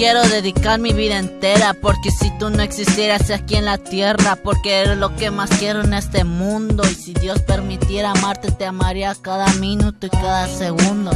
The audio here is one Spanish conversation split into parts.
Quiero dedicar mi vida entera porque si tú no existieras aquí en la tierra, porque eres lo que más quiero en este mundo y si Dios permitiera amarte te amaría cada minuto y cada segundo.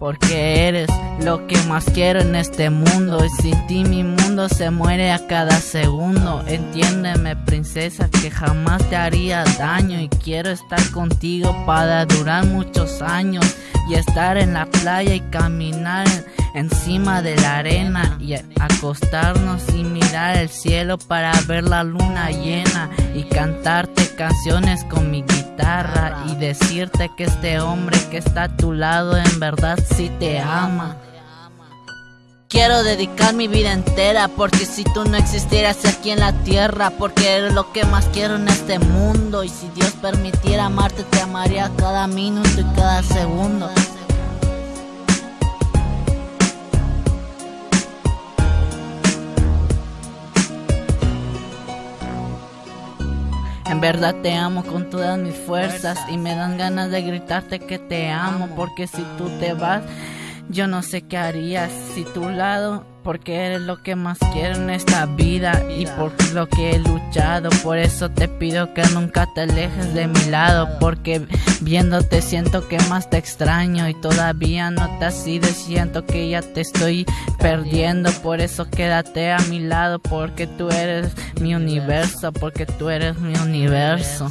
Porque eres lo que más quiero en este mundo. Y sin ti mi mundo se muere a cada segundo. Entiéndeme princesa que jamás te haría daño. Y quiero estar contigo para durar muchos años. Y estar en la playa y caminar encima de la arena y acostarnos y mirar el cielo para ver la luna llena y cantarte canciones con mi guitarra y decirte que este hombre que está a tu lado en verdad sí te ama. Quiero dedicar mi vida entera porque si tú no existieras aquí en la tierra, porque eres lo que más quiero en este mundo y si Dios permitiera amarte te amaría cada minuto y cada segundo. En verdad te amo con todas mis fuerzas y me dan ganas de gritarte que te amo porque si tú te vas yo no sé qué harías si tu lado, porque eres lo que más quiero en esta vida y por lo que he luchado. Por eso te pido que nunca te alejes de mi lado, porque viéndote siento que más te extraño y todavía no te has ido siento que ya te estoy perdiendo. Por eso quédate a mi lado, porque tú eres mi universo, porque tú eres mi universo.